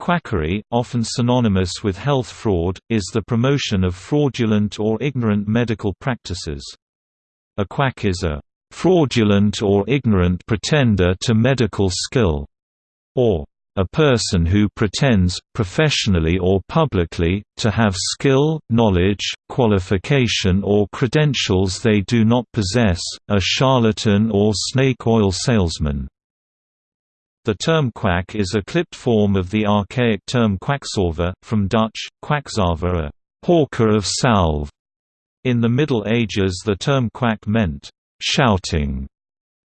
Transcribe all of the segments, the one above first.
Quackery, often synonymous with health fraud, is the promotion of fraudulent or ignorant medical practices. A quack is a fraudulent or ignorant pretender to medical skill, or a person who pretends, professionally or publicly, to have skill, knowledge, qualification or credentials they do not possess, a charlatan or snake oil salesman. The term quack is a clipped form of the archaic term quacksalver, from Dutch, quacksalver a hawker of salve. In the Middle Ages the term quack meant, shouting.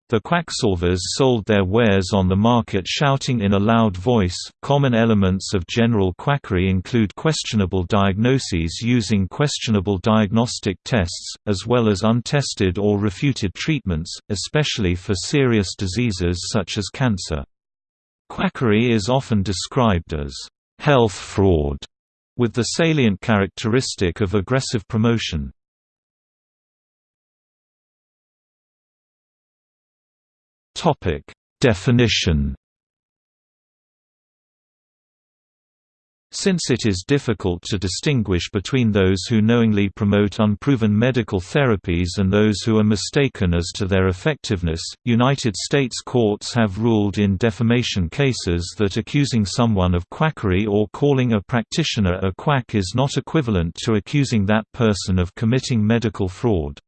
The quacksalvers sold their wares on the market shouting in a loud voice. Common elements of general quackery include questionable diagnoses using questionable diagnostic tests, as well as untested or refuted treatments, especially for serious diseases such as cancer. Quackery is often described as health fraud, with the salient characteristic of aggressive promotion. Definition Since it is difficult to distinguish between those who knowingly promote unproven medical therapies and those who are mistaken as to their effectiveness, United States courts have ruled in defamation cases that accusing someone of quackery or calling a practitioner a quack is not equivalent to accusing that person of committing medical fraud.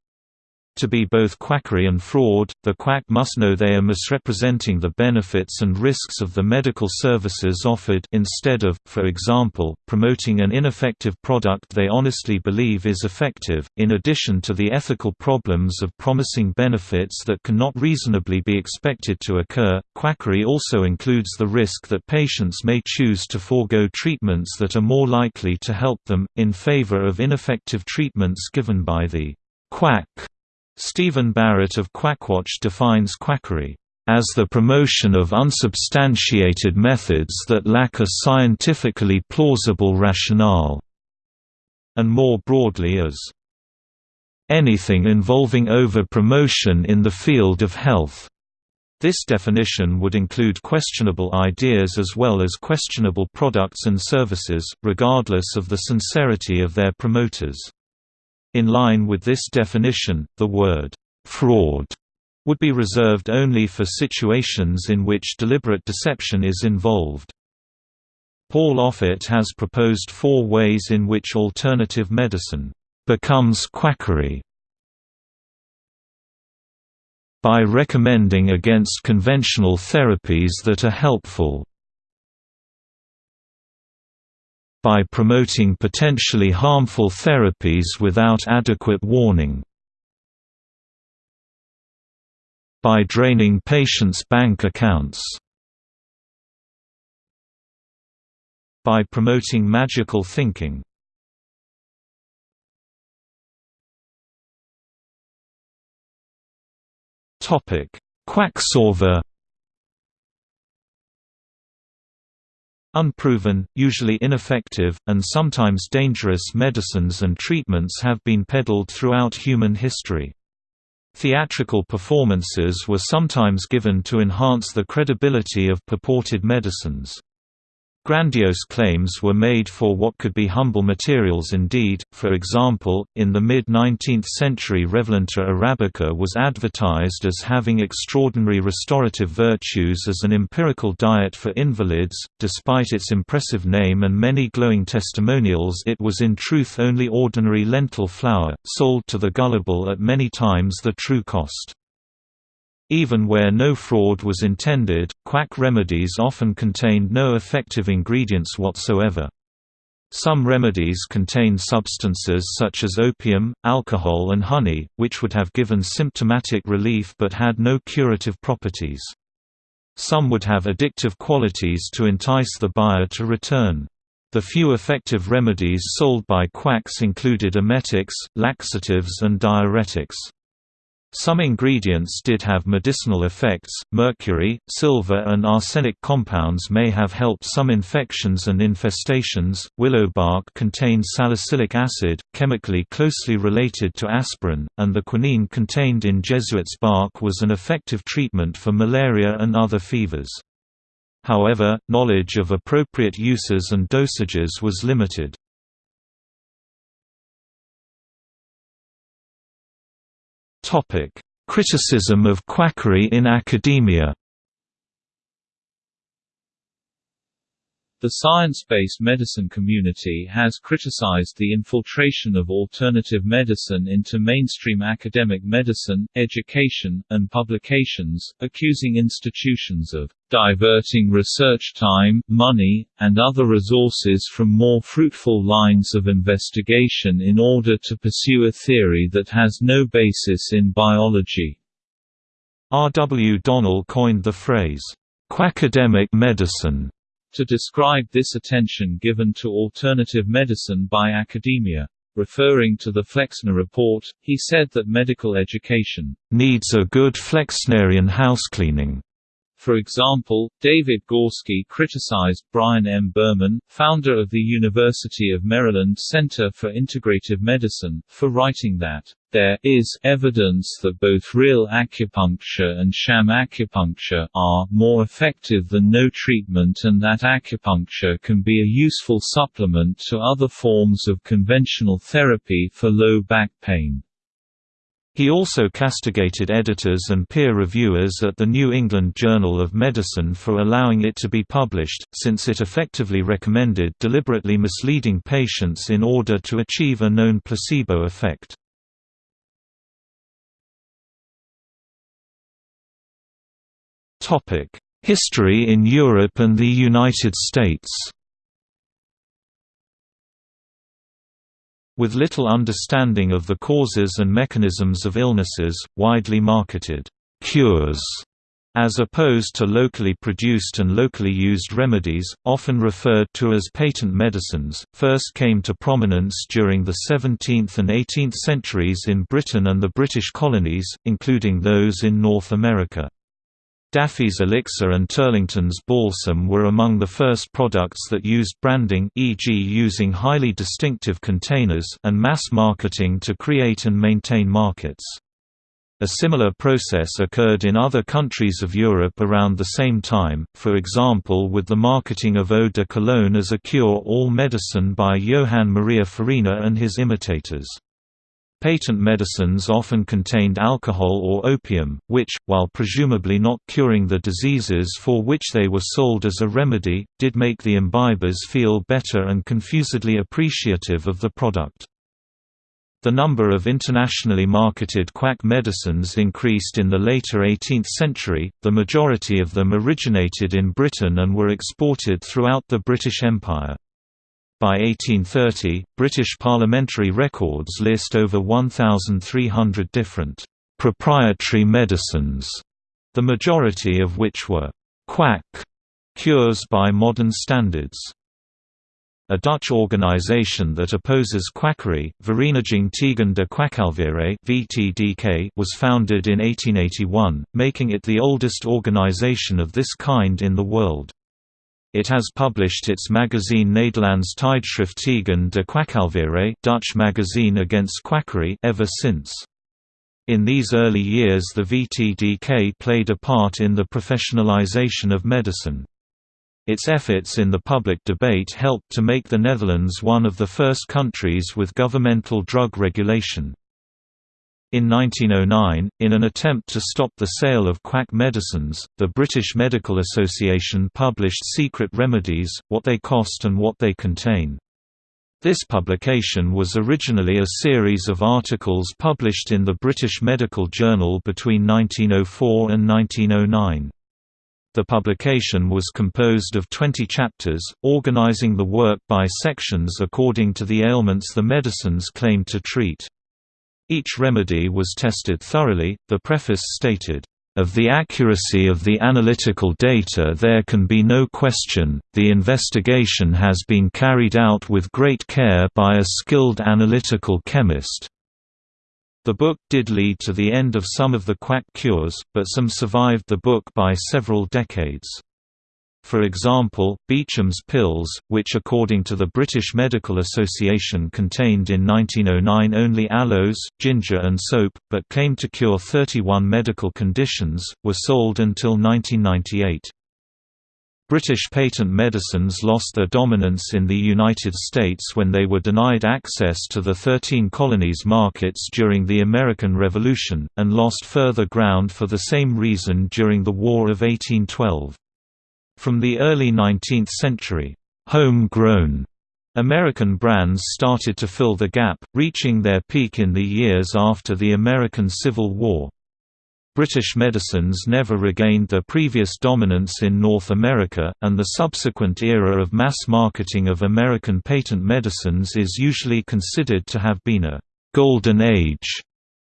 To be both quackery and fraud, the quack must know they are misrepresenting the benefits and risks of the medical services offered instead of, for example, promoting an ineffective product they honestly believe is effective. In addition to the ethical problems of promising benefits that cannot reasonably be expected to occur, quackery also includes the risk that patients may choose to forego treatments that are more likely to help them, in favor of ineffective treatments given by the quack. Stephen Barrett of Quackwatch defines quackery as the promotion of unsubstantiated methods that lack a scientifically plausible rationale, and more broadly as anything involving over-promotion in the field of health. This definition would include questionable ideas as well as questionable products and services, regardless of the sincerity of their promoters. In line with this definition, the word «fraud» would be reserved only for situations in which deliberate deception is involved. Paul Offit has proposed four ways in which alternative medicine becomes quackery by recommending against conventional therapies that are helpful by promoting potentially harmful therapies without adequate warning. By draining patients' bank accounts. By promoting magical thinking. Quacksalver Unproven, usually ineffective, and sometimes dangerous medicines and treatments have been peddled throughout human history. Theatrical performances were sometimes given to enhance the credibility of purported medicines. Grandiose claims were made for what could be humble materials indeed, for example, in the mid-19th century Revalenta arabica was advertised as having extraordinary restorative virtues as an empirical diet for invalids, despite its impressive name and many glowing testimonials it was in truth only ordinary lentil flour, sold to the gullible at many times the true cost. Even where no fraud was intended, quack remedies often contained no effective ingredients whatsoever. Some remedies contained substances such as opium, alcohol and honey, which would have given symptomatic relief but had no curative properties. Some would have addictive qualities to entice the buyer to return. The few effective remedies sold by quacks included emetics, laxatives and diuretics. Some ingredients did have medicinal effects. Mercury, silver, and arsenic compounds may have helped some infections and infestations. Willow bark contained salicylic acid, chemically closely related to aspirin, and the quinine contained in Jesuit's bark was an effective treatment for malaria and other fevers. However, knowledge of appropriate uses and dosages was limited. Criticism of quackery in academia The science-based medicine community has criticized the infiltration of alternative medicine into mainstream academic medicine, education, and publications, accusing institutions of diverting research time, money, and other resources from more fruitful lines of investigation in order to pursue a theory that has no basis in biology. R. W. Donnell coined the phrase, "quackademic medicine", to describe this attention given to alternative medicine by academia. Referring to the Flexner Report, he said that medical education needs a good Flexnerian housecleaning for example, David Gorski criticized Brian M. Berman, founder of the University of Maryland Center for Integrative Medicine, for writing that, "...there is evidence that both real acupuncture and sham acupuncture are more effective than no treatment and that acupuncture can be a useful supplement to other forms of conventional therapy for low back pain." He also castigated editors and peer reviewers at the New England Journal of Medicine for allowing it to be published, since it effectively recommended deliberately misleading patients in order to achieve a known placebo effect. History in Europe and the United States With little understanding of the causes and mechanisms of illnesses, widely marketed cures as opposed to locally produced and locally used remedies, often referred to as patent medicines, first came to prominence during the 17th and 18th centuries in Britain and the British colonies, including those in North America. Daffy's elixir and Turlington's balsam were among the first products that used branding e.g. using highly distinctive containers and mass marketing to create and maintain markets. A similar process occurred in other countries of Europe around the same time, for example with the marketing of eau de cologne as a cure-all medicine by Johann Maria Farina and his imitators. Patent medicines often contained alcohol or opium, which, while presumably not curing the diseases for which they were sold as a remedy, did make the imbibers feel better and confusedly appreciative of the product. The number of internationally marketed quack medicines increased in the later 18th century, the majority of them originated in Britain and were exported throughout the British Empire. By 1830, British parliamentary records list over 1,300 different proprietary medicines, the majority of which were quack cures by modern standards. A Dutch organization that opposes quackery, Vereniging tegen de Kwakkalverij was founded in 1881, making it the oldest organization of this kind in the world. It has published its magazine Nederlands Tijdschrift tegen de Kwakkalverij Dutch magazine against quackery ever since. In these early years the VTDK played a part in the professionalization of medicine. Its efforts in the public debate helped to make the Netherlands one of the first countries with governmental drug regulation. In 1909, in an attempt to stop the sale of quack medicines, the British Medical Association published Secret Remedies, What They Cost and What They Contain. This publication was originally a series of articles published in the British Medical Journal between 1904 and 1909. The publication was composed of 20 chapters, organising the work by sections according to the ailments the medicines claimed to treat. Each remedy was tested thoroughly, the preface stated, of the accuracy of the analytical data there can be no question, the investigation has been carried out with great care by a skilled analytical chemist. The book did lead to the end of some of the quack cures, but some survived the book by several decades. For example, Beecham's pills, which according to the British Medical Association contained in 1909 only aloes, ginger and soap, but claimed to cure 31 medical conditions, were sold until 1998. British patent medicines lost their dominance in the United States when they were denied access to the Thirteen Colonies markets during the American Revolution, and lost further ground for the same reason during the War of 1812. From the early 19th century, "'home-grown' American brands started to fill the gap, reaching their peak in the years after the American Civil War. British medicines never regained their previous dominance in North America, and the subsequent era of mass marketing of American patent medicines is usually considered to have been a «golden age»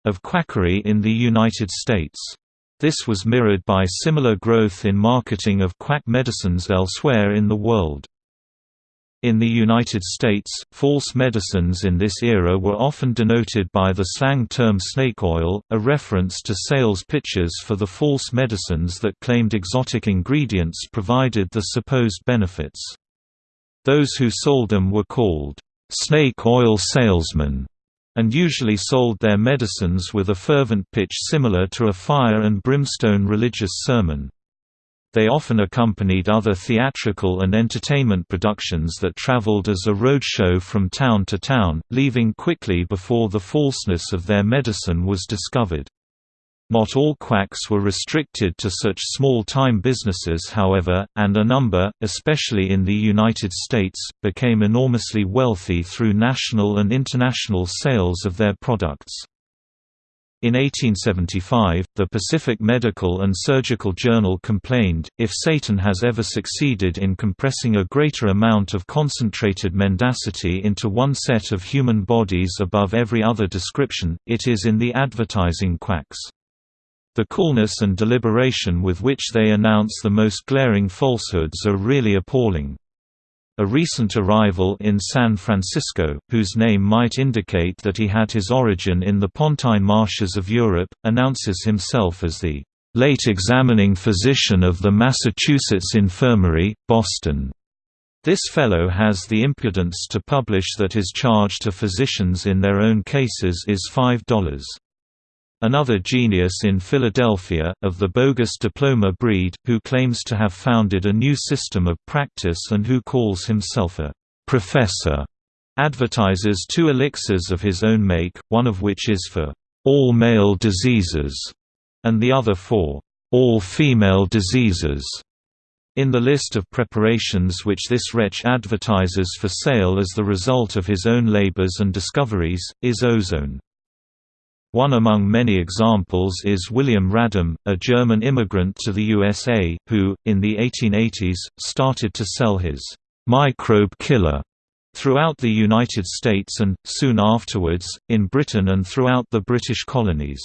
of quackery in the United States. This was mirrored by similar growth in marketing of quack medicines elsewhere in the world. In the United States, false medicines in this era were often denoted by the slang term snake oil, a reference to sales pitches for the false medicines that claimed exotic ingredients provided the supposed benefits. Those who sold them were called snake oil salesmen, and usually sold their medicines with a fervent pitch similar to a fire and brimstone religious sermon. They often accompanied other theatrical and entertainment productions that traveled as a road show from town to town, leaving quickly before the falseness of their medicine was discovered. Not all quacks were restricted to such small-time businesses however, and a number, especially in the United States, became enormously wealthy through national and international sales of their products. In 1875, the Pacific Medical and Surgical Journal complained, if Satan has ever succeeded in compressing a greater amount of concentrated mendacity into one set of human bodies above every other description, it is in the advertising quacks. The coolness and deliberation with which they announce the most glaring falsehoods are really appalling. A recent arrival in San Francisco, whose name might indicate that he had his origin in the Pontine marshes of Europe, announces himself as the late examining physician of the Massachusetts Infirmary, Boston. This fellow has the impudence to publish that his charge to physicians in their own cases is $5. Another genius in Philadelphia, of the bogus diploma breed, who claims to have founded a new system of practice and who calls himself a «professor», advertises two elixirs of his own make, one of which is for «all male diseases» and the other for «all female diseases». In the list of preparations which this wretch advertises for sale as the result of his own labors and discoveries, is ozone. One among many examples is William Radam, a German immigrant to the USA, who, in the 1880s, started to sell his «microbe killer» throughout the United States and, soon afterwards, in Britain and throughout the British colonies.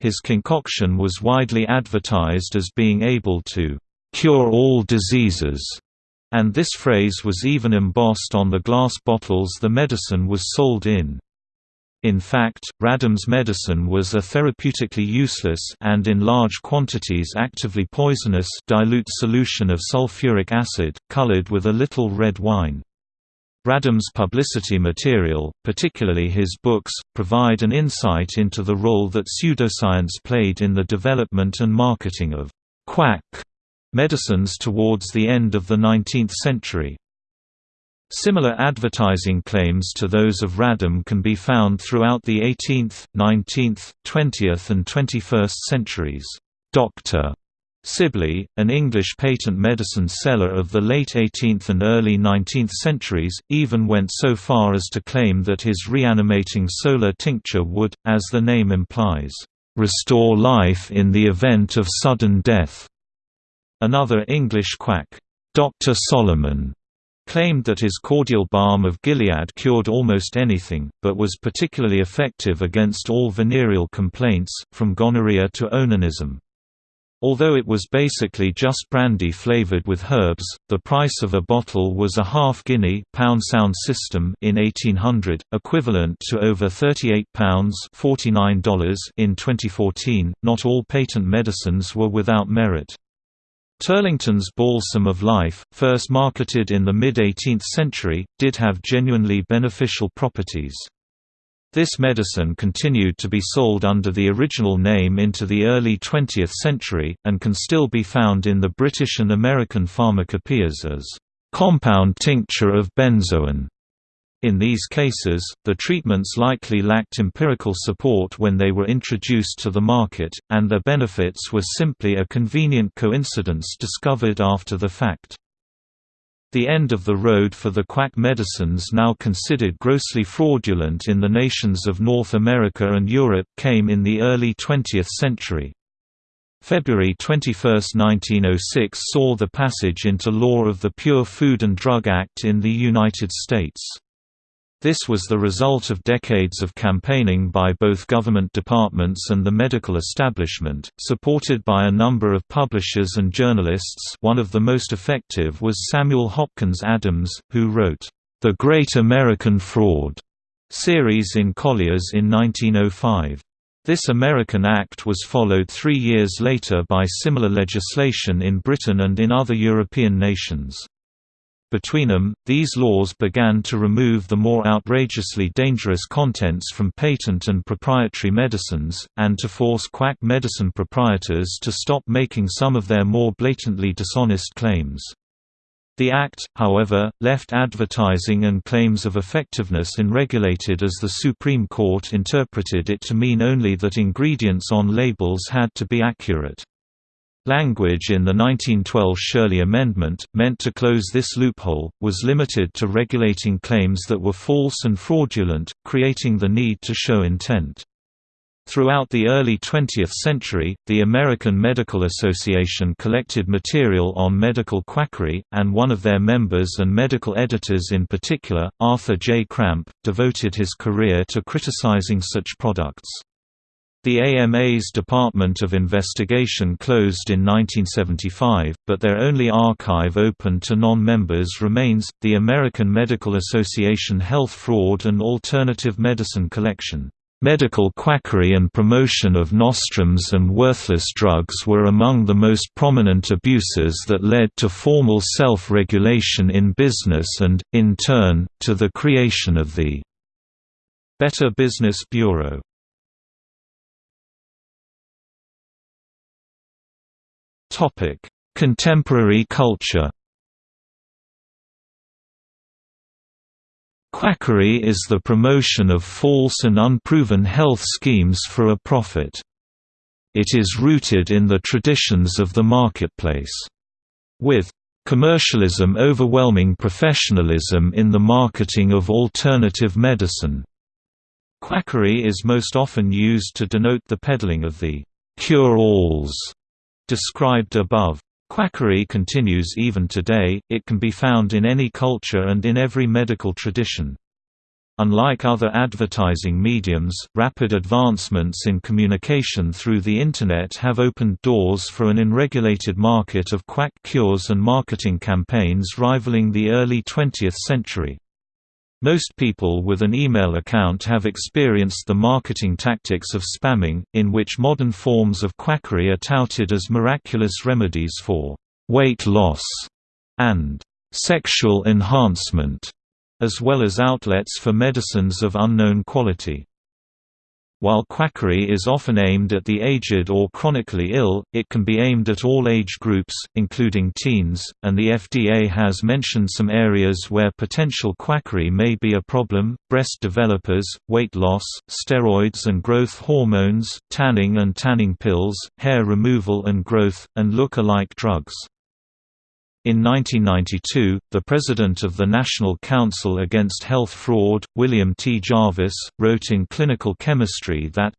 His concoction was widely advertised as being able to «cure all diseases», and this phrase was even embossed on the glass bottles the medicine was sold in. In fact, Radam's medicine was a therapeutically useless and in large quantities actively poisonous dilute solution of sulfuric acid, colored with a little red wine. Radam's publicity material, particularly his books, provide an insight into the role that pseudoscience played in the development and marketing of «quack» medicines towards the end of the 19th century. Similar advertising claims to those of Radam can be found throughout the 18th, 19th, 20th and 21st centuries. Dr. Sibley, an English patent medicine seller of the late 18th and early 19th centuries, even went so far as to claim that his reanimating solar tincture would, as the name implies, restore life in the event of sudden death. Another English quack, Dr. Solomon, claimed that his cordial balm of Gilead cured almost anything, but was particularly effective against all venereal complaints, from gonorrhea to onanism. Although it was basically just brandy flavored with herbs, the price of a bottle was a half guinea pound sound system in 1800, equivalent to over £38 $49 in 2014. Not all patent medicines were without merit. Turlington's Balsam of Life, first marketed in the mid-18th century, did have genuinely beneficial properties. This medicine continued to be sold under the original name into the early 20th century, and can still be found in the British and American pharmacopoeias as compound tincture of benzoin. In these cases, the treatments likely lacked empirical support when they were introduced to the market, and their benefits were simply a convenient coincidence discovered after the fact. The end of the road for the quack medicines now considered grossly fraudulent in the nations of North America and Europe came in the early 20th century. February 21, 1906 saw the passage into law of the Pure Food and Drug Act in the United States. This was the result of decades of campaigning by both government departments and the medical establishment, supported by a number of publishers and journalists one of the most effective was Samuel Hopkins Adams, who wrote, "'The Great American Fraud' series in Collier's in 1905. This American Act was followed three years later by similar legislation in Britain and in other European nations. Between them, these laws began to remove the more outrageously dangerous contents from patent and proprietary medicines, and to force quack medicine proprietors to stop making some of their more blatantly dishonest claims. The Act, however, left advertising and claims of effectiveness unregulated as the Supreme Court interpreted it to mean only that ingredients on labels had to be accurate. Language in the 1912 Sherley Amendment, meant to close this loophole, was limited to regulating claims that were false and fraudulent, creating the need to show intent. Throughout the early 20th century, the American Medical Association collected material on medical quackery, and one of their members and medical editors in particular, Arthur J. Cramp, devoted his career to criticizing such products. The AMA's Department of Investigation closed in 1975, but their only archive open to non-members remains, the American Medical Association Health Fraud and Alternative Medicine Collection. Medical quackery and promotion of nostrums and worthless drugs were among the most prominent abuses that led to formal self-regulation in business and, in turn, to the creation of the Better Business Bureau. Topic: Contemporary culture. Quackery is the promotion of false and unproven health schemes for a profit. It is rooted in the traditions of the marketplace. With commercialism overwhelming professionalism in the marketing of alternative medicine. Quackery is most often used to denote the peddling of the cure-alls described above. Quackery continues even today, it can be found in any culture and in every medical tradition. Unlike other advertising mediums, rapid advancements in communication through the Internet have opened doors for an unregulated market of quack cures and marketing campaigns rivaling the early 20th century. Most people with an email account have experienced the marketing tactics of spamming, in which modern forms of quackery are touted as miraculous remedies for weight loss and sexual enhancement, as well as outlets for medicines of unknown quality. While quackery is often aimed at the aged or chronically ill, it can be aimed at all age groups, including teens, and the FDA has mentioned some areas where potential quackery may be a problem, breast developers, weight loss, steroids and growth hormones, tanning and tanning pills, hair removal and growth, and look-alike drugs. In 1992, the president of the National Council Against Health Fraud, William T. Jarvis, wrote in Clinical Chemistry that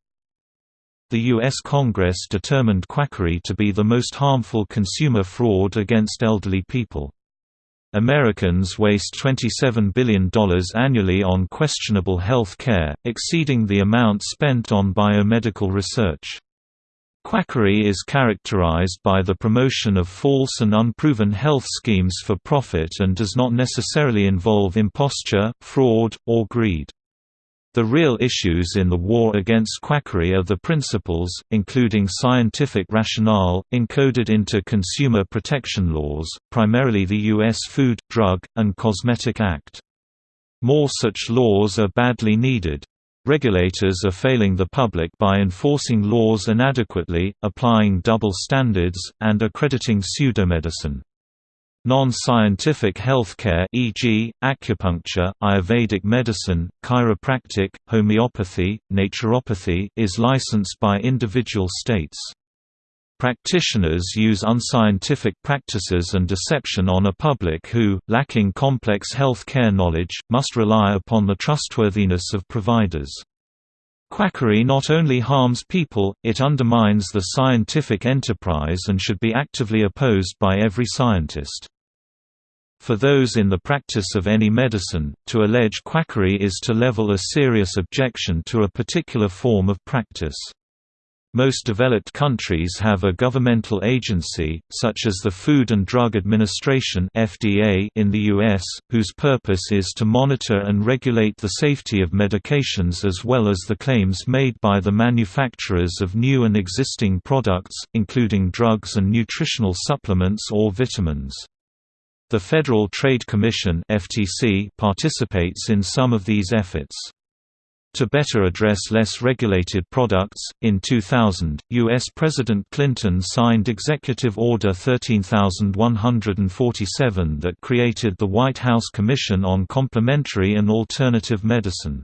the U.S. Congress determined quackery to be the most harmful consumer fraud against elderly people. Americans waste $27 billion annually on questionable health care, exceeding the amount spent on biomedical research. Quackery is characterized by the promotion of false and unproven health schemes for profit and does not necessarily involve imposture, fraud, or greed. The real issues in the war against quackery are the principles, including scientific rationale, encoded into consumer protection laws, primarily the U.S. Food, Drug, and Cosmetic Act. More such laws are badly needed. Regulators are failing the public by enforcing laws inadequately, applying double standards, and accrediting pseudomedicine. Non-scientific healthcare e.g., acupuncture, Ayurvedic medicine, chiropractic, homeopathy, naturopathy is licensed by individual states. Practitioners use unscientific practices and deception on a public who, lacking complex health care knowledge, must rely upon the trustworthiness of providers. Quackery not only harms people, it undermines the scientific enterprise and should be actively opposed by every scientist. For those in the practice of any medicine, to allege quackery is to level a serious objection to a particular form of practice. Most developed countries have a governmental agency, such as the Food and Drug Administration (FDA) in the US, whose purpose is to monitor and regulate the safety of medications as well as the claims made by the manufacturers of new and existing products, including drugs and nutritional supplements or vitamins. The Federal Trade Commission (FTC) participates in some of these efforts. To better address less regulated products, in 2000, U.S. President Clinton signed Executive Order 13147 that created the White House Commission on Complementary and Alternative Medicine.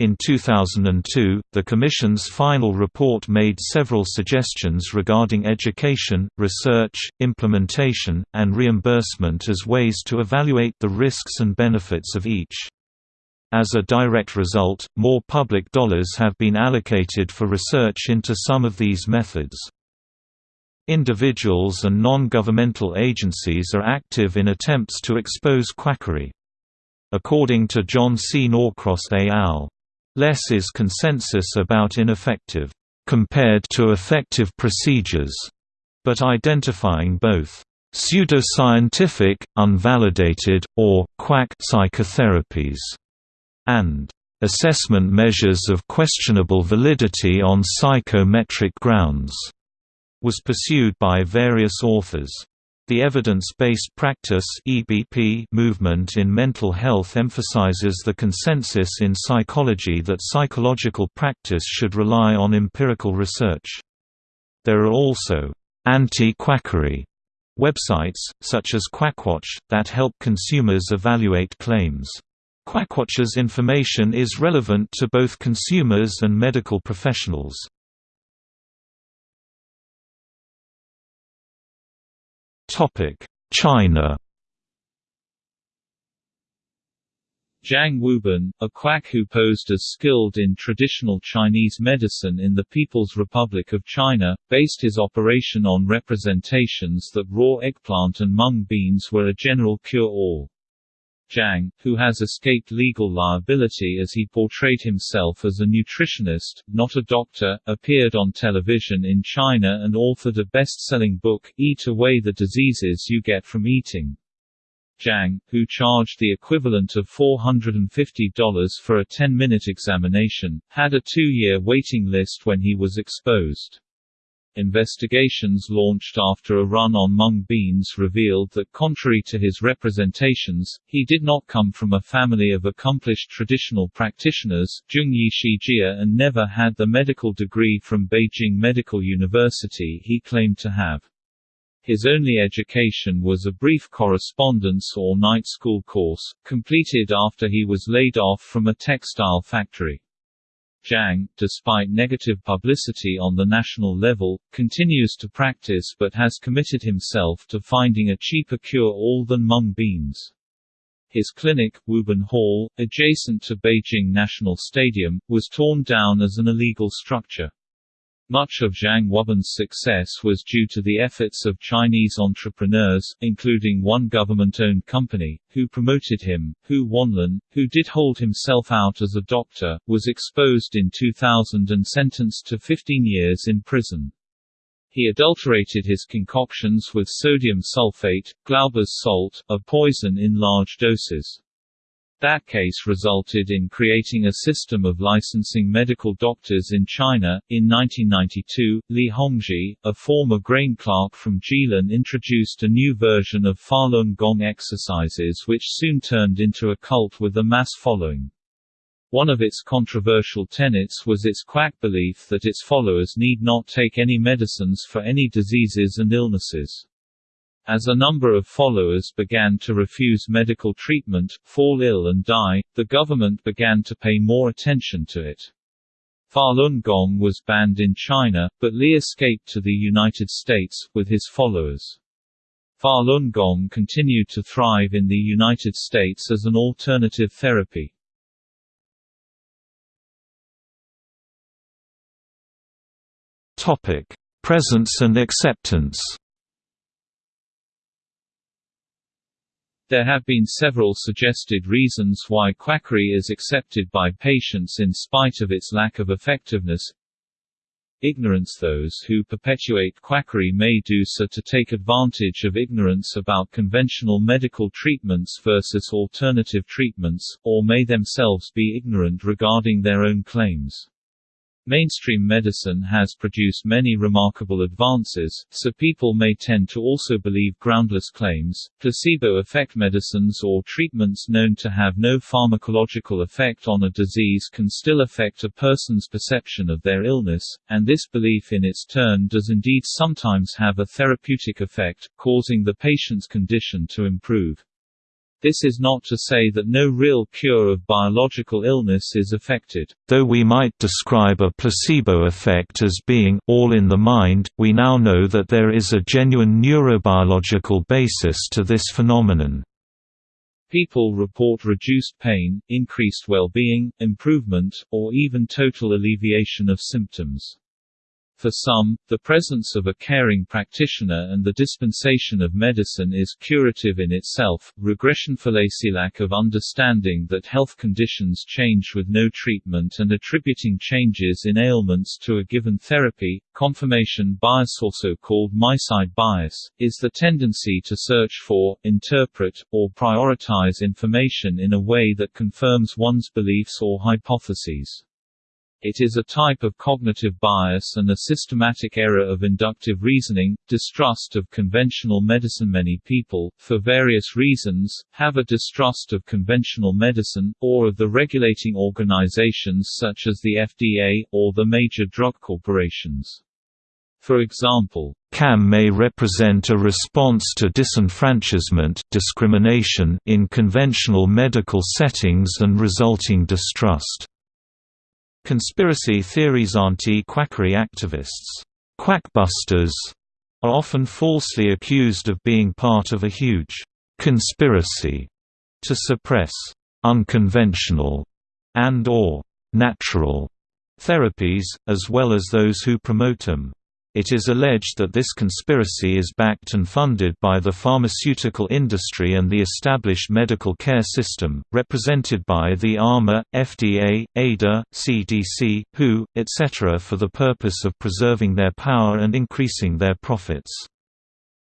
In 2002, the Commission's final report made several suggestions regarding education, research, implementation, and reimbursement as ways to evaluate the risks and benefits of each. As a direct result, more public dollars have been allocated for research into some of these methods. Individuals and non-governmental agencies are active in attempts to expose quackery. According to John C. Norcross et al. Less is consensus about ineffective, compared to effective procedures, but identifying both pseudoscientific, unvalidated, or quack psychotherapies and assessment measures of questionable validity on psychometric grounds, was pursued by various authors. The evidence-based practice (EBP) movement in mental health emphasizes the consensus in psychology that psychological practice should rely on empirical research. There are also anti-quackery websites, such as Quackwatch, that help consumers evaluate claims. Quackwatch's information is relevant to both consumers and medical professionals. China Zhang Wuban, a quack who posed as skilled in traditional Chinese medicine in the People's Republic of China, based his operation on representations that raw eggplant and mung beans were a general cure-all. Zhang, who has escaped legal liability as he portrayed himself as a nutritionist, not a doctor, appeared on television in China and authored a best-selling book, Eat Away the Diseases You Get from Eating. Zhang, who charged the equivalent of $450 for a 10-minute examination, had a two-year waiting list when he was exposed. Investigations launched after a run on mung beans revealed that contrary to his representations, he did not come from a family of accomplished traditional practitioners Zhongyi Shijia and never had the medical degree from Beijing Medical University he claimed to have. His only education was a brief correspondence or night school course, completed after he was laid off from a textile factory. Zhang, despite negative publicity on the national level, continues to practice but has committed himself to finding a cheaper cure-all than mung beans. His clinic, Wuban Hall, adjacent to Beijing National Stadium, was torn down as an illegal structure. Much of Zhang Wuban's success was due to the efforts of Chinese entrepreneurs, including one government-owned company, who promoted him. Hu Wanlin, who did hold himself out as a doctor, was exposed in 2000 and sentenced to 15 years in prison. He adulterated his concoctions with sodium sulfate, Glauber's salt, a poison in large doses. That case resulted in creating a system of licensing medical doctors in China. In 1992, Li Hongzhi, a former grain clerk from Jilin, introduced a new version of Falun Gong exercises which soon turned into a cult with a mass following. One of its controversial tenets was its quack belief that its followers need not take any medicines for any diseases and illnesses. As a number of followers began to refuse medical treatment, fall ill and die, the government began to pay more attention to it. Falun Gong was banned in China, but Li escaped to the United States, with his followers. Falun Gong continued to thrive in the United States as an alternative therapy. Presence and acceptance. There have been several suggested reasons why quackery is accepted by patients in spite of its lack of effectiveness. Ignorance Those who perpetuate quackery may do so to take advantage of ignorance about conventional medical treatments versus alternative treatments, or may themselves be ignorant regarding their own claims. Mainstream medicine has produced many remarkable advances, so people may tend to also believe groundless claims. Placebo effect medicines or treatments known to have no pharmacological effect on a disease can still affect a person's perception of their illness, and this belief in its turn does indeed sometimes have a therapeutic effect, causing the patient's condition to improve. This is not to say that no real cure of biological illness is affected. Though we might describe a placebo effect as being all in the mind, we now know that there is a genuine neurobiological basis to this phenomenon. People report reduced pain, increased well-being, improvement, or even total alleviation of symptoms. For some, the presence of a caring practitioner and the dispensation of medicine is curative in itself. Regression fallacy lack of understanding that health conditions change with no treatment and attributing changes in ailments to a given therapy. Confirmation bias, also called my-side bias, is the tendency to search for, interpret, or prioritize information in a way that confirms one's beliefs or hypotheses. It is a type of cognitive bias and a systematic error of inductive reasoning, distrust of conventional medicine. Many people, for various reasons, have a distrust of conventional medicine, or of the regulating organizations such as the FDA, or the major drug corporations. For example, CAM may represent a response to disenfranchisement discrimination in conventional medical settings and resulting distrust. Conspiracy theories anti-quackery activists, quackbusters, are often falsely accused of being part of a huge conspiracy to suppress unconventional and or natural therapies, as well as those who promote them. It is alleged that this conspiracy is backed and funded by the pharmaceutical industry and the established medical care system, represented by the AMA, FDA, ADA, CDC, WHO, etc. for the purpose of preserving their power and increasing their profits.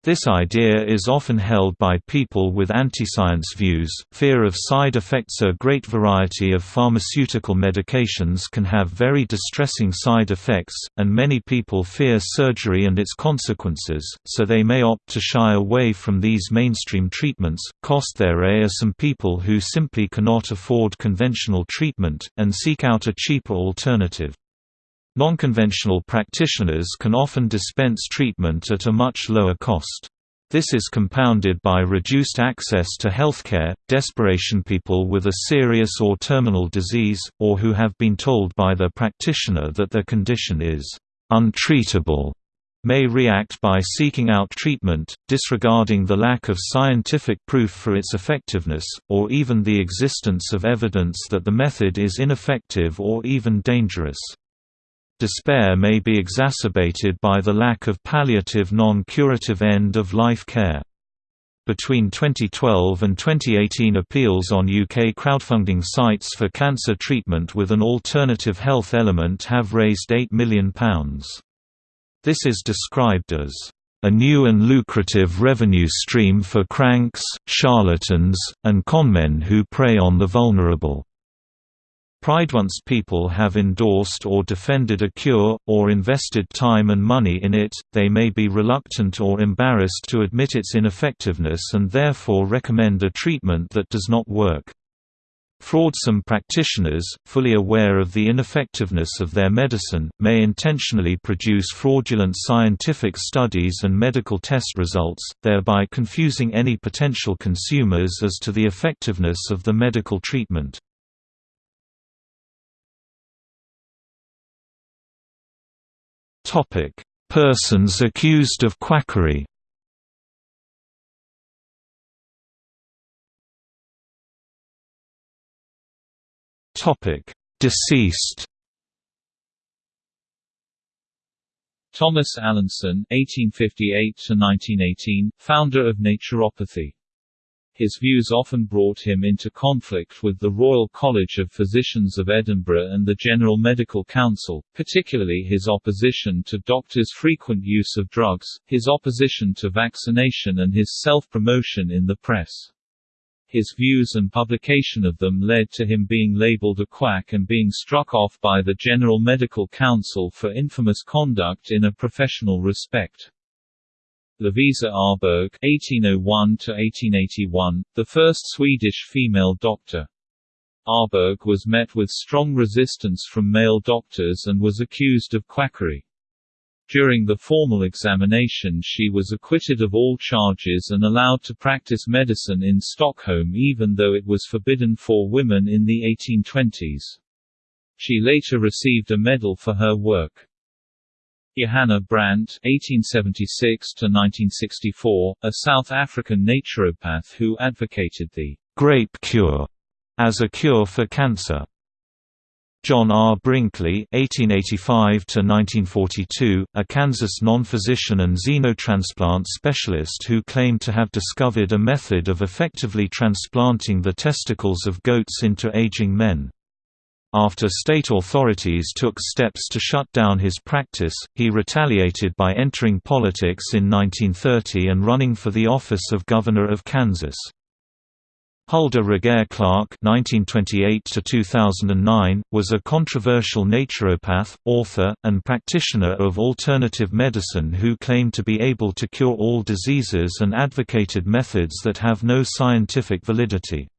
This idea is often held by people with anti-science views. Fear of side effects A great variety of pharmaceutical medications can have very distressing side effects, and many people fear surgery and its consequences, so they may opt to shy away from these mainstream treatments. Cost There are some people who simply cannot afford conventional treatment, and seek out a cheaper alternative. Nonconventional practitioners can often dispense treatment at a much lower cost. This is compounded by reduced access to healthcare, desperation people with a serious or terminal disease, or who have been told by their practitioner that their condition is untreatable, may react by seeking out treatment, disregarding the lack of scientific proof for its effectiveness, or even the existence of evidence that the method is ineffective or even dangerous. Despair may be exacerbated by the lack of palliative non-curative end-of-life care. Between 2012 and 2018 appeals on UK crowdfunding sites for cancer treatment with an alternative health element have raised £8 million. This is described as a new and lucrative revenue stream for cranks, charlatans, and conmen who prey on the vulnerable. Pride once people have endorsed or defended a cure, or invested time and money in it, they may be reluctant or embarrassed to admit its ineffectiveness and therefore recommend a treatment that does not work. Fraudsome practitioners, fully aware of the ineffectiveness of their medicine, may intentionally produce fraudulent scientific studies and medical test results, thereby confusing any potential consumers as to the effectiveness of the medical treatment. Persons accused of quackery Deceased. Thomas Allinson (1858–1918), founder of naturopathy. His views often brought him into conflict with the Royal College of Physicians of Edinburgh and the General Medical Council, particularly his opposition to doctors' frequent use of drugs, his opposition to vaccination and his self-promotion in the press. His views and publication of them led to him being labeled a quack and being struck off by the General Medical Council for infamous conduct in a professional respect. Lovisa Arberg (1801–1881), the first Swedish female doctor. Arberg was met with strong resistance from male doctors and was accused of quackery. During the formal examination she was acquitted of all charges and allowed to practice medicine in Stockholm even though it was forbidden for women in the 1820s. She later received a medal for her work. Johanna Brandt (1876–1964), a South African naturopath who advocated the grape cure as a cure for cancer. John R. Brinkley (1885–1942), a Kansas non-physician and xenotransplant specialist who claimed to have discovered a method of effectively transplanting the testicles of goats into aging men. After state authorities took steps to shut down his practice, he retaliated by entering politics in 1930 and running for the office of Governor of Kansas. Hulda Regehr Clark (1928–2009) was a controversial naturopath, author, and practitioner of alternative medicine who claimed to be able to cure all diseases and advocated methods that have no scientific validity.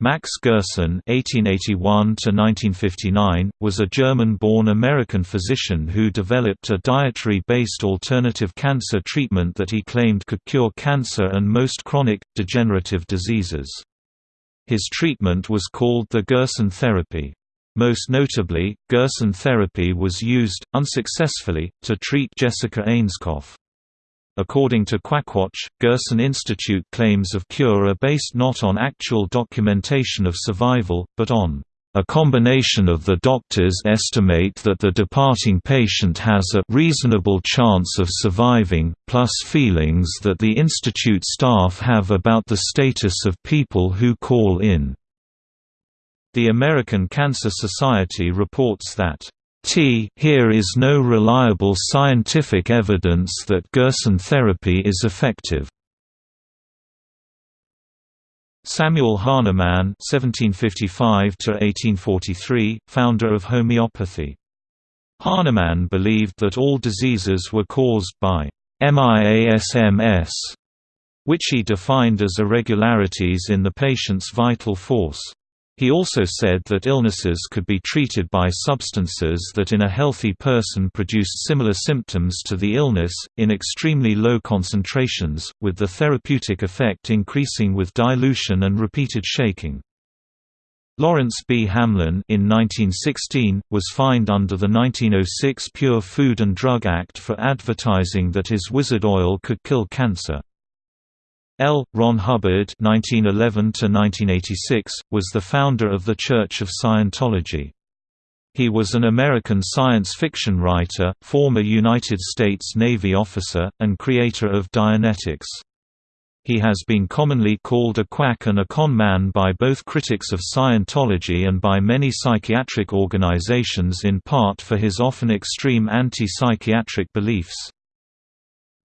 Max Gerson (1881–1959) was a German-born American physician who developed a dietary-based alternative cancer treatment that he claimed could cure cancer and most chronic, degenerative diseases. His treatment was called the Gerson therapy. Most notably, Gerson therapy was used, unsuccessfully, to treat Jessica Ainscough. According to Quackwatch, Gerson Institute claims of cure are based not on actual documentation of survival, but on a combination of the doctors estimate that the departing patient has a reasonable chance of surviving, plus feelings that the institute staff have about the status of people who call in. The American Cancer Society reports that T here is no reliable scientific evidence that Gerson therapy is effective. Samuel Hahnemann (1755–1843), founder of homeopathy. Hahnemann believed that all diseases were caused by miasms, which he defined as irregularities in the patient's vital force. He also said that illnesses could be treated by substances that in a healthy person produced similar symptoms to the illness, in extremely low concentrations, with the therapeutic effect increasing with dilution and repeated shaking. Lawrence B. Hamlin in 1916, was fined under the 1906 Pure Food and Drug Act for advertising that his wizard oil could kill cancer. L. Ron Hubbard (1911–1986) was the founder of the Church of Scientology. He was an American science fiction writer, former United States Navy officer, and creator of Dianetics. He has been commonly called a quack and a con man by both critics of Scientology and by many psychiatric organizations in part for his often extreme anti-psychiatric beliefs.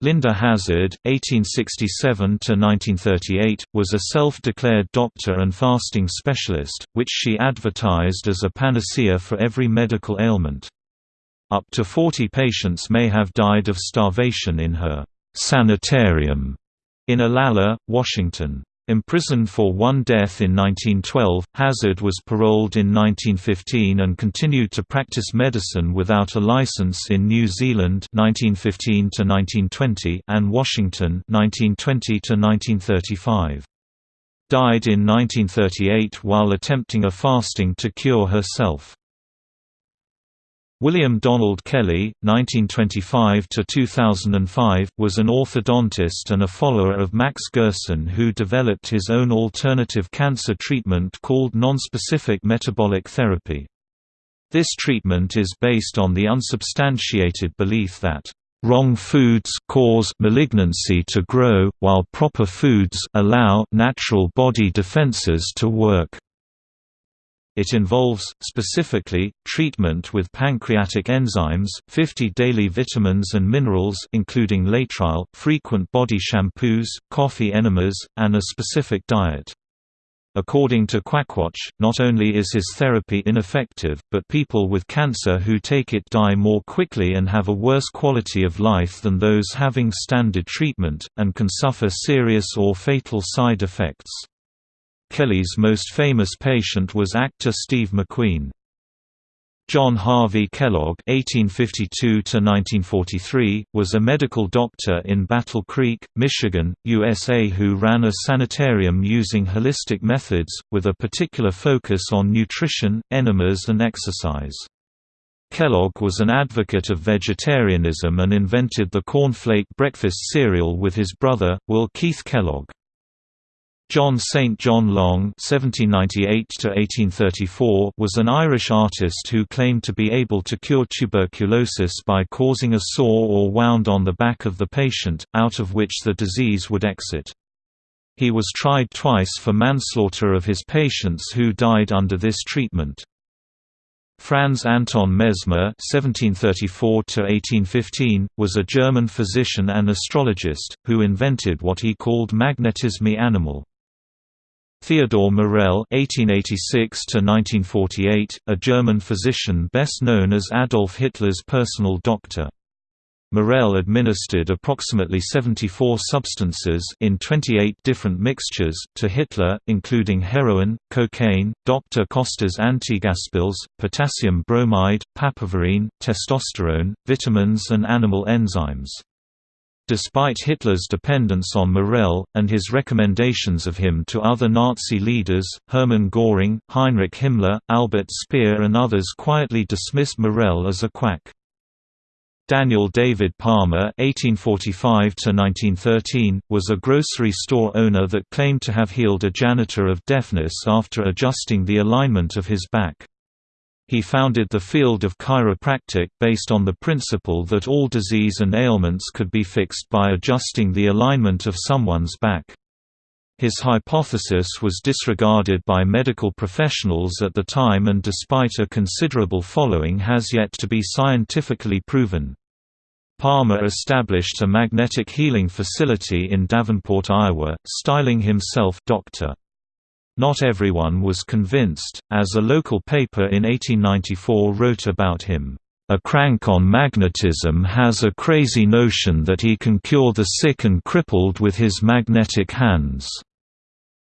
Linda Hazzard 1867–1938, was a self-declared doctor and fasting specialist, which she advertised as a panacea for every medical ailment. Up to 40 patients may have died of starvation in her «sanitarium» in Olalla, Washington. Imprisoned for one death in 1912, Hazzard was paroled in 1915 and continued to practice medicine without a license in New Zealand 1915 and Washington 1920 -1935. Died in 1938 while attempting a fasting to cure herself. William Donald Kelley 1925–2005, was an orthodontist and a follower of Max Gerson who developed his own alternative cancer treatment called nonspecific metabolic therapy. This treatment is based on the unsubstantiated belief that wrong foods cause malignancy to grow, while proper foods allow natural body defenses to work. It involves, specifically, treatment with pancreatic enzymes, 50 daily vitamins and minerals including laetrile, frequent body shampoos, coffee enemas, and a specific diet. According to Quackwatch, not only is his therapy ineffective, but people with cancer who take it die more quickly and have a worse quality of life than those having standard treatment, and can suffer serious or fatal side effects. Kelley's most famous patient was actor Steve McQueen. John Harvey Kellogg (1852–1943) was a medical doctor in Battle Creek, Michigan, USA, who ran a sanitarium using holistic methods, with a particular focus on nutrition, enemas, and exercise. Kellogg was an advocate of vegetarianism and invented the cornflake breakfast cereal with his brother, Will Keith Kellogg. John St. John Long (1798–1834) was an Irish artist who claimed to be able to cure tuberculosis by causing a sore or wound on the back of the patient, out of which the disease would exit. He was tried twice for manslaughter of his patients who died under this treatment. Franz Anton Mesmer (1734–1815) was a German physician and astrologist who invented what he called magnetisme animal. Theodor Morell (1886–1948), a German physician best known as Adolf Hitler's personal doctor. Morell administered approximately 74 substances in 28 different mixtures to Hitler, including heroin, cocaine, Dr. Koester's antigaspills, potassium bromide, papaverine, testosterone, vitamins and animal enzymes. Despite Hitler's dependence on Morell, and his recommendations of him to other Nazi leaders, Hermann Göring, Heinrich Himmler, Albert Speer and others quietly dismissed Morell as a quack. Daniel David Palmer (1845–1913) was a grocery store owner that claimed to have healed a janitor of deafness after adjusting the alignment of his back. He founded the field of chiropractic based on the principle that all disease and ailments could be fixed by adjusting the alignment of someone's back. His hypothesis was disregarded by medical professionals at the time and despite a considerable following has yet to be scientifically proven. Palmer established a magnetic healing facility in Davenport, Iowa, styling himself Dr. Not everyone was convinced, as a local paper in 1894 wrote about him. A crank on magnetism has a crazy notion that he can cure the sick and crippled with his magnetic hands.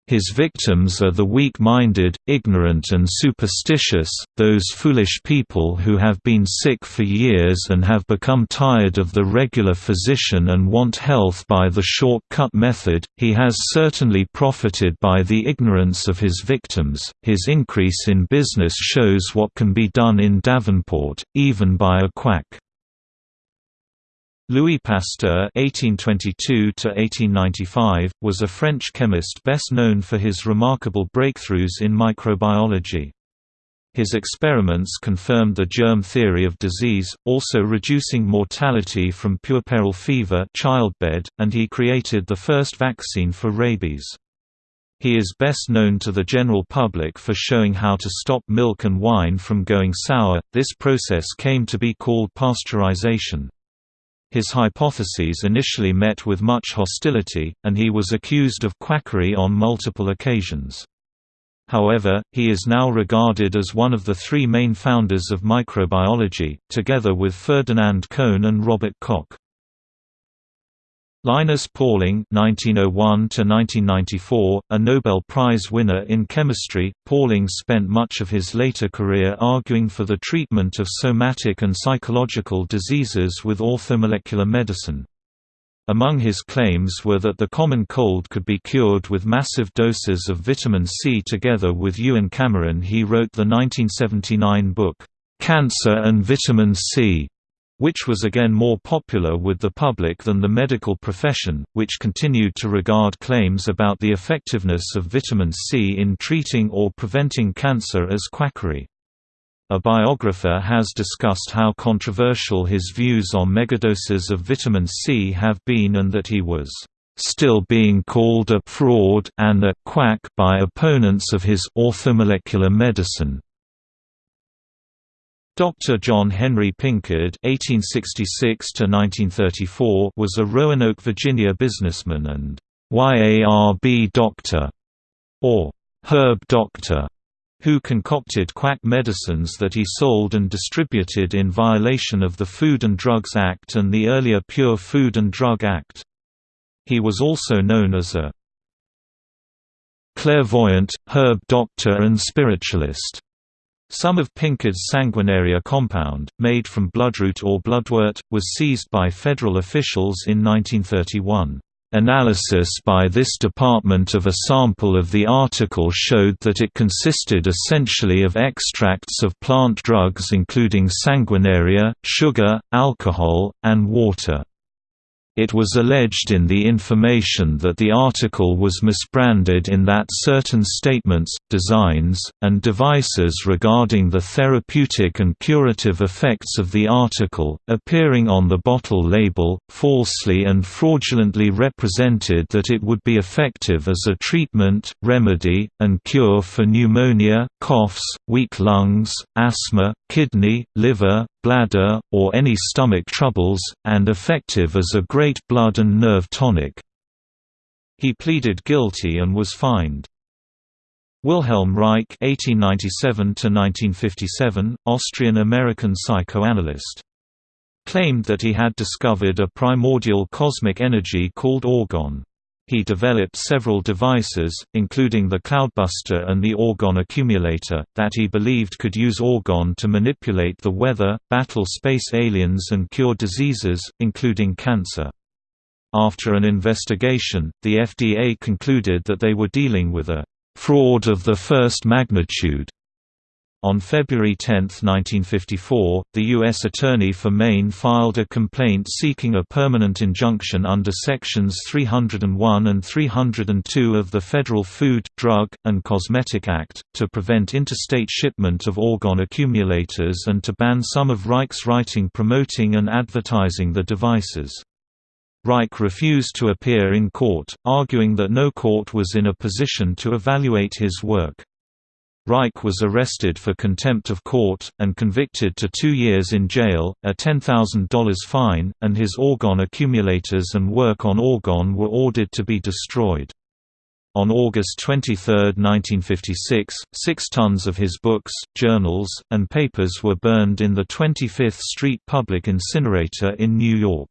His victims are the weak-minded, ignorant and superstitious, those foolish people who have been sick for years and have become tired of the regular physician and want health by the short-cut method. He has certainly profited by the ignorance of his victims. His increase in business shows what can be done in Davenport, even by a quack. Louis Pasteur (1822–1895) was a French chemist best known for his remarkable breakthroughs in microbiology. His experiments confirmed the germ theory of disease, also reducing mortality from puerperal fever childbed, and he created the first vaccine for rabies. He is best known to the general public for showing how to stop milk and wine from going sour. This process came to be called pasteurization. His hypotheses initially met with much hostility, and he was accused of quackery on multiple occasions. However, he is now regarded as one of the three main founders of microbiology, together with Ferdinand Cohn and Robert Koch. Linus Pauling (1901–1994), a Nobel Prize winner in chemistry, Pauling spent much of his later career arguing for the treatment of somatic and psychological diseases with orthomolecular medicine. Among his claims were that the common cold could be cured with massive doses of vitamin C. Together with Ewan Cameron, he wrote the 1979 book, Cancer and Vitamin C which was again more popular with the public than the medical profession, which continued to regard claims about the effectiveness of vitamin C in treating or preventing cancer as quackery. A biographer has discussed how controversial his views on megadoses of vitamin C have been and that he was still being called a fraud and a quack by opponents of his orthomolecular medicine. Dr. John Henry Pinkard (1866–1934) was a Roanoke, Virginia businessman and YARB doctor, or herb doctor, who concocted quack medicines that he sold and distributed in violation of the Food and Drugs Act and the earlier Pure Food and Drug Act. He was also known as a clairvoyant, herb doctor and spiritualist. Some of Pinkard's sanguinaria compound, made from bloodroot or bloodwort, was seized by federal officials in 1931. Analysis by this department of a sample of the article showed that it consisted essentially of extracts of plant drugs including sanguinaria, sugar, alcohol, and water. It was alleged in the information that the article was misbranded in that certain statements, designs, and devices regarding the therapeutic and curative effects of the article, appearing on the bottle label, falsely and fraudulently represented that it would be effective as a treatment, remedy, and cure for pneumonia, coughs, weak lungs, asthma, kidney, liver, bladder, or any stomach troubles, and effective as a great blood and nerve tonic. He pleaded guilty and was fined. Wilhelm Reich (1897–1957), Austrian-American psychoanalyst, claimed that he had discovered a primordial cosmic energy called orgone. He developed several devices, including the Cloudbuster and the Orgone Accumulator, that he believed could use Orgone to manipulate the weather, battle space aliens and cure diseases, including cancer. After an investigation, the FDA concluded that they were dealing with a fraud of the first magnitude on February 10, 1954, the U.S. Attorney for Maine filed a complaint seeking a permanent injunction under Sections 301 and 302 of the Federal Food, Drug, and Cosmetic Act, to prevent interstate shipment of orgone accumulators and to ban some of Reich's writing promoting and advertising the devices. Reich refused to appear in court, arguing that no court was in a position to evaluate his work. Reich was arrested for contempt of court, and convicted to two years in jail, a $10,000 fine, and his Orgone accumulators and work on Orgone were ordered to be destroyed. On August 23, 1956, six tons of his books, journals, and papers were burned in the 25th Street Public Incinerator in New York.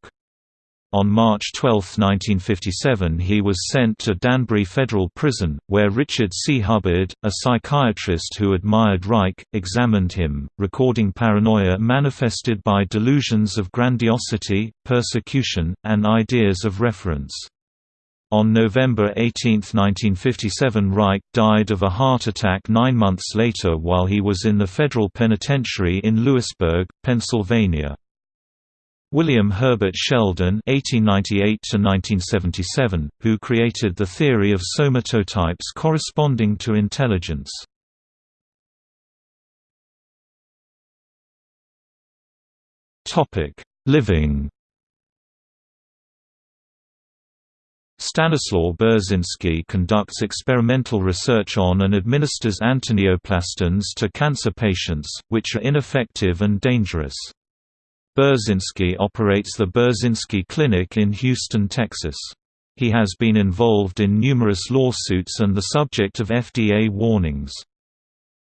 On March 12, 1957 he was sent to Danbury Federal Prison, where Richard C. Hubbard, a psychiatrist who admired Reich, examined him, recording paranoia manifested by delusions of grandiosity, persecution, and ideas of reference. On November 18, 1957 Reich died of a heart attack nine months later while he was in the federal penitentiary in Lewisburg, Pennsylvania. William Herbert Sheldon (1898–1977), who created the theory of somatotypes corresponding to intelligence. Topic: Living. Stanislaw Burzynski conducts experimental research on and administers antineoplastons to cancer patients, which are ineffective and dangerous. Burzynski operates the Burzynski Clinic in Houston, Texas. He has been involved in numerous lawsuits and the subject of FDA warnings.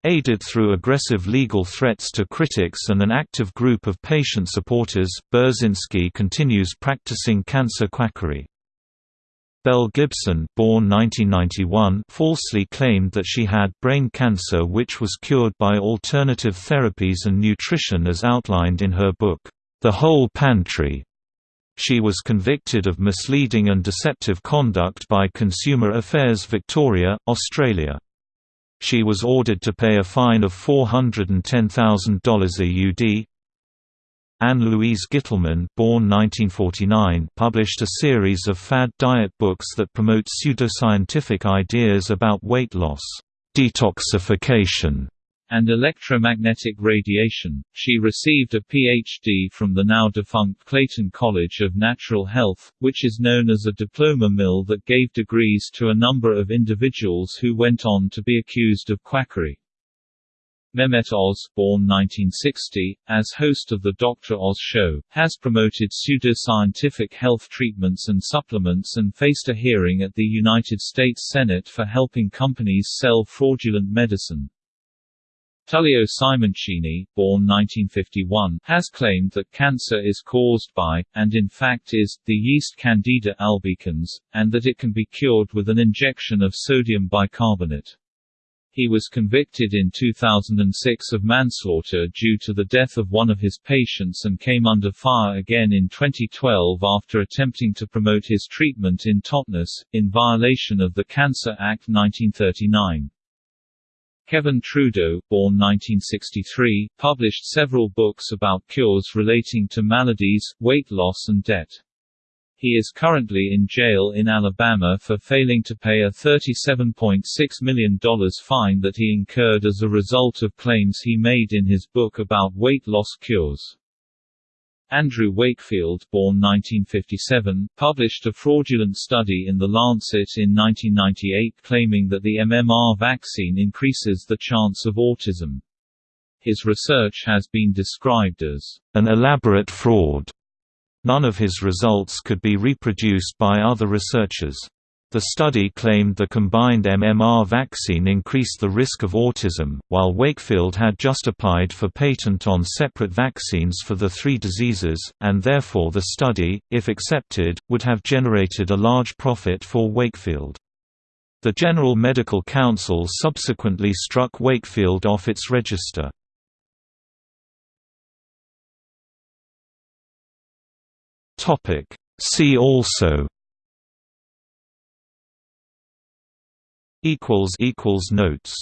Aided through aggressive legal threats to critics and an active group of patient supporters, Burzynski continues practicing cancer quackery. Belle Gibson born 1991 falsely claimed that she had brain cancer which was cured by alternative therapies and nutrition as outlined in her book, The Whole Pantry. She was convicted of misleading and deceptive conduct by Consumer Affairs Victoria, Australia. She was ordered to pay a fine of $410,000 AUD, Anne-Louise Gittleman born 1949, published a series of fad diet books that promote pseudoscientific ideas about weight loss, detoxification, and electromagnetic radiation. She received a PhD from the now defunct Clayton College of Natural Health, which is known as a diploma mill that gave degrees to a number of individuals who went on to be accused of quackery. Mehmet Oz, born 1960, as host of The Dr. Oz Show, has promoted pseudoscientific health treatments and supplements and faced a hearing at the United States Senate for helping companies sell fraudulent medicine. Tullio Simoncini, born 1951, has claimed that cancer is caused by, and in fact is, the yeast Candida albicans, and that it can be cured with an injection of sodium bicarbonate. He was convicted in 2006 of manslaughter due to the death of one of his patients and came under fire again in 2012 after attempting to promote his treatment in Totnes, in violation of the Cancer Act 1939. Kevin Trudeau, born 1963, published several books about cures relating to maladies, weight loss and debt. He is currently in jail in Alabama for failing to pay a $37.6 million fine that he incurred as a result of claims he made in his book about weight loss cures. Andrew Wakefield born 1957, published a fraudulent study in The Lancet in 1998 claiming that the MMR vaccine increases the chance of autism. His research has been described as an elaborate fraud None of his results could be reproduced by other researchers. The study claimed the combined MMR vaccine increased the risk of autism, while Wakefield had just applied for patent on separate vaccines for the three diseases, and therefore the study, if accepted, would have generated a large profit for Wakefield. The General Medical Council subsequently struck Wakefield off its register. See also equals equals notes